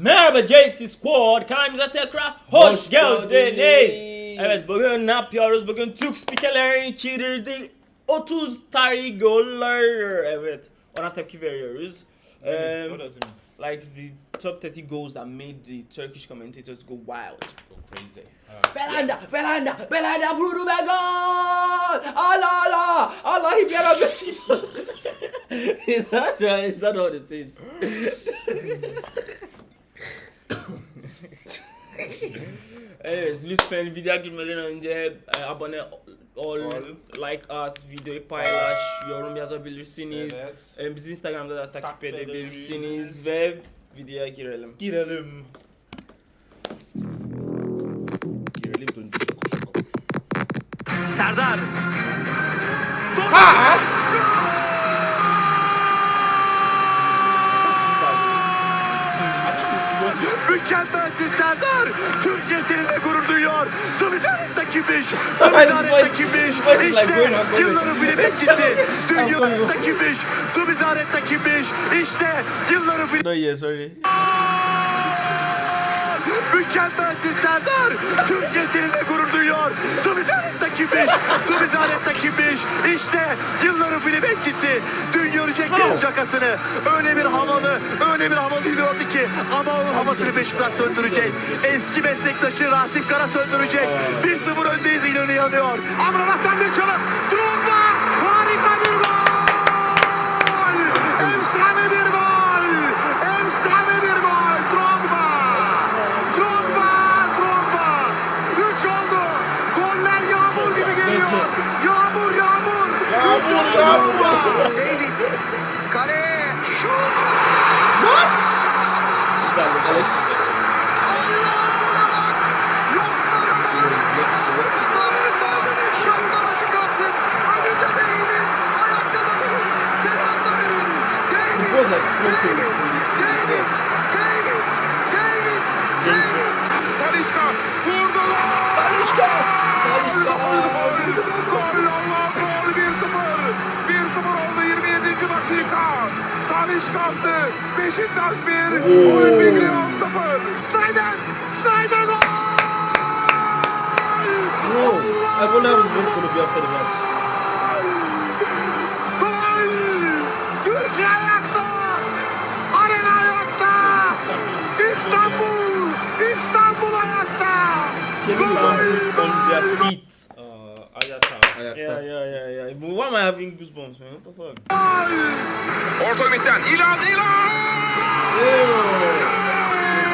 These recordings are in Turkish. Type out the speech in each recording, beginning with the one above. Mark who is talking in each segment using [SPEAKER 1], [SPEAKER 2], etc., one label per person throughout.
[SPEAKER 1] Merhaba JT Squad kanalımıza tekrar hoş,
[SPEAKER 2] Hoş
[SPEAKER 1] geldiniz.
[SPEAKER 2] geldiniz.
[SPEAKER 1] Evet bugün ne yapıyoruz? Bugün Türk spikerlerin çevirdiği 30 tarihi goller. Evet ona tepki veriyoruz. Um, like the top 30 goals that made the Turkish commentators go wild.
[SPEAKER 2] Go crazy. Uh,
[SPEAKER 3] Belanda, Belanda, Belanda vurdu ve gol! Allah Allah! Allah'ım yarabbim! is that right? Is that what it is?
[SPEAKER 1] Evet lütfen video girmeden önce e, abone ol,
[SPEAKER 2] Ol.
[SPEAKER 1] like at, videoyu paylaş, yorum yazabilirsiniz.
[SPEAKER 2] Evet.
[SPEAKER 1] E, Bizi Instagram'da da takip
[SPEAKER 2] Takip
[SPEAKER 1] edebilirsiniz
[SPEAKER 2] edebilirsiniz.
[SPEAKER 1] ve videoya girelim.
[SPEAKER 2] Girelim.
[SPEAKER 1] Girelim döndü şoko şoko.
[SPEAKER 4] Serdar. Mükemmelsin Serdar. Türkiye seninle gurur duyuyor. Subizaret'te kimmiş? Subizaret'te kimmiş? İşte yılların film bekçisi. Dünyada kimmiş? Subizaret'te kimmiş? İşte yılların film
[SPEAKER 1] No yeah sorry.
[SPEAKER 4] Mükemmelsin Serdar. Türkiye seninle gurur duyuyor. Subizaret'te kimmiş? Subizaret'te kimmiş? İşte yılların film bekçisi. Dün görecektiniz şakasını. Öyle bir havalı, öyle bir havalı yürüyordu ki. Ama onun havasını Beşiktaş söndürecek. Eski meslektaşı Rasim Kara söndürecek. 1-0 öndeyiz İnönü yanıyor. Amrabat'tan bir çalım. Drogba. Harika bir gol. Drogba. David. Kale. Şut.
[SPEAKER 1] Güzel bir
[SPEAKER 4] Talişka attı. Beşiktaş 1. Olimpik Lyon 0. Snyder. Snyder gol.
[SPEAKER 3] Bro, voice gonna be after the match.
[SPEAKER 4] Gol! Türkiye ayakta! Arena ayakta! İstanbul! İstanbul ayakta!
[SPEAKER 1] On their feet.
[SPEAKER 2] Uh, Ayata.
[SPEAKER 1] Yeah yeah yeah yeah. But why am I having goosebumps man? What the fuck?
[SPEAKER 5] Orta ümitten İlan İlan.
[SPEAKER 4] Gol!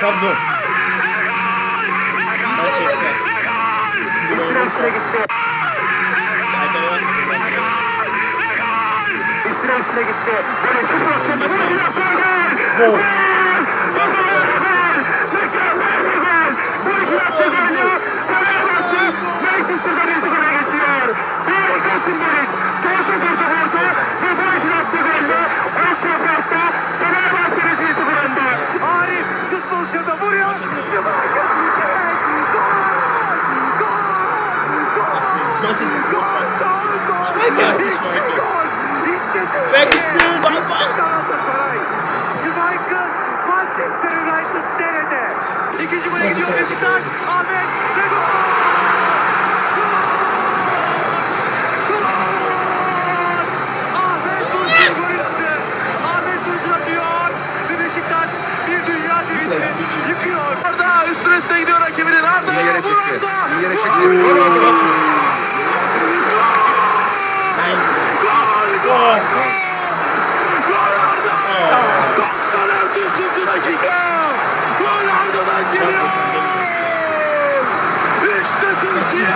[SPEAKER 1] Trabzon. Manchester.
[SPEAKER 4] İstirasına gitti. İstirasına gitti. Böyle şut attı.
[SPEAKER 2] Gol.
[SPEAKER 4] Arif Gol! Gol! Gol! Gol! İşte gol! İşte Türkiye!
[SPEAKER 1] Ferguson, bak,
[SPEAKER 4] İşte
[SPEAKER 1] bak!
[SPEAKER 4] Galatasaray! Schmeichel Manchester United nerede? İkinci gole gidiyor Beşiktaş. Ahmet ve gol! Gol! Geliyor! İşte Türkiye!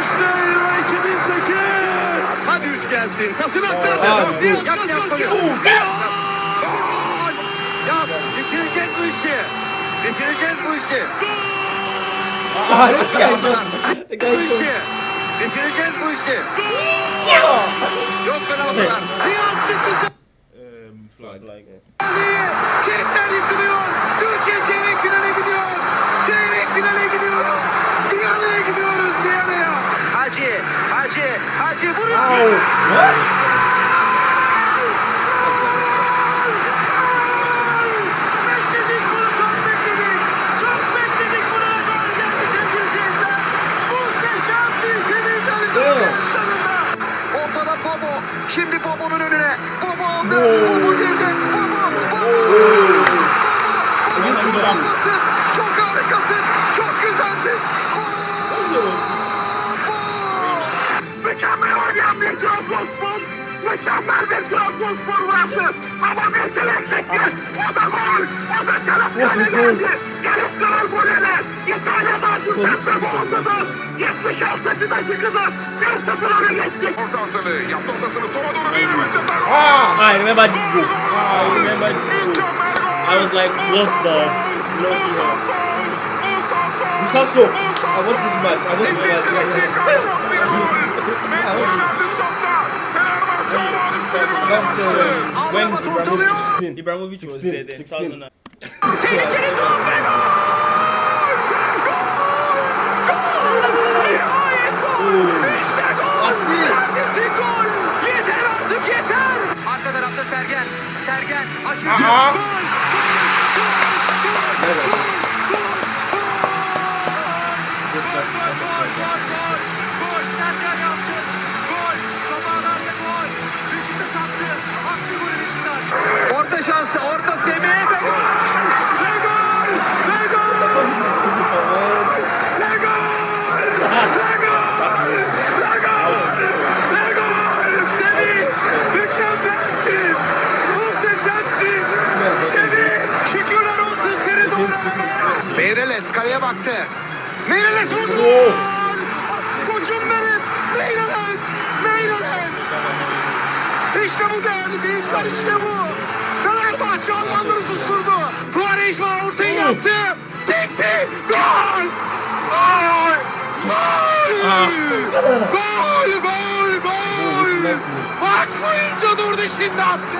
[SPEAKER 4] İşte Euro 2008! Hadi üç gelsin. Pasını aktardı. Bir yap yap Ya bitireceğiz bu işi. Bitireceğiz bu işi.
[SPEAKER 6] Bu işi. Bitireceğiz bu işi. Yok penaltılar. Riyad çıktı
[SPEAKER 3] flag.
[SPEAKER 1] Like,
[SPEAKER 6] Çelikler yıkılıyor. Türkiye çeyrek finale gidiyor. Çeyrek finale gidiyoruz. Viyana'ya gidiyoruz Viyana'ya. Hacı, Hacı, Hacı vuruyor. Bekledik Gelip karar golüne. İtalya'da Giuseppe Boğaz'da 76. dakikada 1-0 öne.
[SPEAKER 5] Yaptı ortasını. Sola doğru bir önce
[SPEAKER 3] Ah!
[SPEAKER 1] I remember this goal. I remember this goal. I was like, what the bloody hell?
[SPEAKER 3] Musasso. I watched this match. I watched this match. Yeah, yeah.
[SPEAKER 1] When
[SPEAKER 3] Ibrahimovic 16.
[SPEAKER 1] Ibrahimovic was
[SPEAKER 3] 16,
[SPEAKER 1] there then.
[SPEAKER 3] 16.
[SPEAKER 1] 2009.
[SPEAKER 6] Yeter artık yeter. Arka tarafta Sergen. Sergen aşırı
[SPEAKER 3] Aha.
[SPEAKER 6] gol.
[SPEAKER 3] This
[SPEAKER 6] Baktı. Meireles vurdu. Koçum benim. Meireles. Meireles. İşte bu değerli gençler işte bu. Fenerbahçe Almanları susturdu. Quaresma ortayı yaptı. Sekti. Gol. Gol. Gol. Gol. Gol. Gol. Maç boyunca durdu şimdi attı.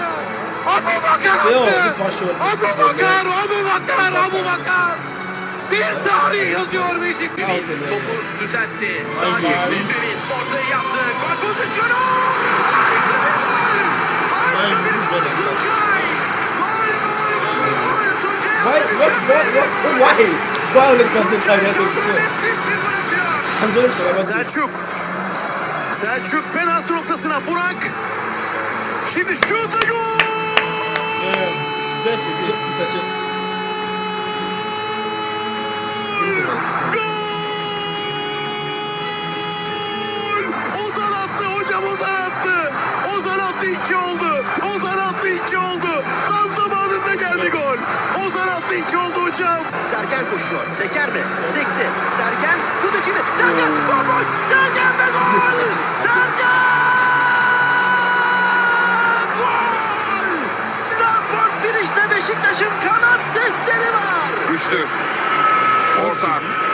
[SPEAKER 6] Abu Bakar attı. Abu Bakar. Abu Bakar. Abu Bakar. Bir tarih yazıyor Beşiktaş. Topu düzeltti. Sağ çekti. Ümit ortayı yaptı. Gol pozisyonu. Harika bir gol. Harika bir gol. Tuncay. Gol, gol, gol, gol. Tuncay
[SPEAKER 3] Why? What? What? What? Why? Why only Manchester United?
[SPEAKER 6] Nefis bir gol atıyor.
[SPEAKER 3] I'm so sorry. I want to.
[SPEAKER 6] Selçuk. Selçuk penaltı noktasına. Burak. Şimdi şut gol.
[SPEAKER 3] Güzel çekiyor. Taçı.
[SPEAKER 6] Ozan attı hocam Ozan attı. Ozan attı iki oldu. Ozan attı iki oldu. Tam zamanında geldi gol. Ozan attı iki oldu hocam. Sergen koşuyor. Seker mi? Sekti. Sergen tut içini. Sergen bomboş. Sergen ve gol. Sergen! Gol! Stanford Bridge'de Beşiktaş'ın kanat sesleri var.
[SPEAKER 5] Güçlü. Orta.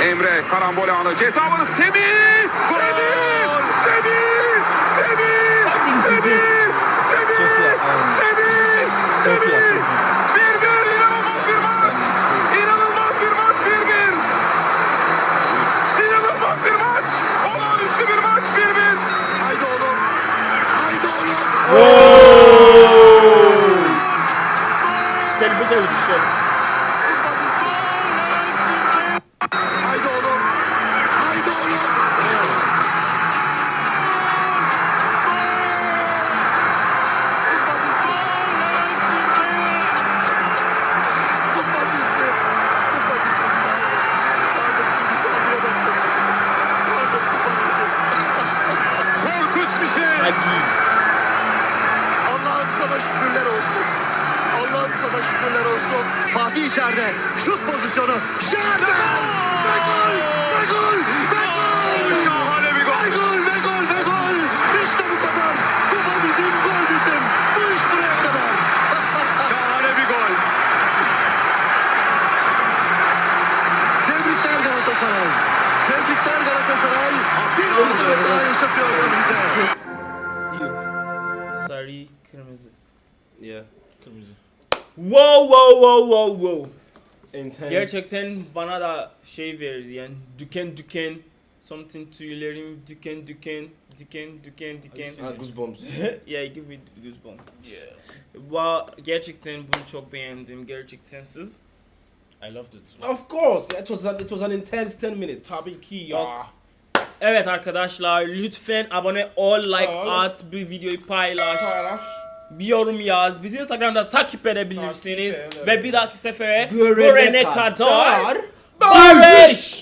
[SPEAKER 5] Emre karambol anı. Ceza alanı Semih. Semih. Semih. Semih. Semih. Semih. Semih.
[SPEAKER 3] good.
[SPEAKER 5] Bir bir inanılmaz bir maç. İnanılmaz bir maç bir bir. İnanılmaz bir maç. Olağanüstü bir maç bir bir.
[SPEAKER 6] Haydi oğlum. Haydi oğlum.
[SPEAKER 1] Celebrated with the Sarı, kırmızı.
[SPEAKER 3] Yeah.
[SPEAKER 1] Wow wow wow wow wow.
[SPEAKER 3] Intense.
[SPEAKER 1] Gerçekten bana da şey verdi yani düken düken something tüylerim düken düken diken düken diken.
[SPEAKER 3] Ah, goosebumps.
[SPEAKER 1] yeah, give me goosebumps. Yeah. Wow, gerçekten bunu çok beğendim. Gerçekten siz.
[SPEAKER 2] I loved it.
[SPEAKER 3] of course. It was an, it was an intense 10 minutes.
[SPEAKER 2] Tabii ki
[SPEAKER 1] Bak. Evet arkadaşlar lütfen abone ol, like
[SPEAKER 2] Ol.
[SPEAKER 1] at, bu videoyu paylaş,
[SPEAKER 2] Paylaş.
[SPEAKER 1] bir yorum yaz. Bizi Instagram'da takip edebilirsiniz.
[SPEAKER 2] Takip edelim.
[SPEAKER 1] Ve bir dahaki sefere
[SPEAKER 3] Görene
[SPEAKER 1] görene
[SPEAKER 3] kadar
[SPEAKER 1] kadar
[SPEAKER 3] barış.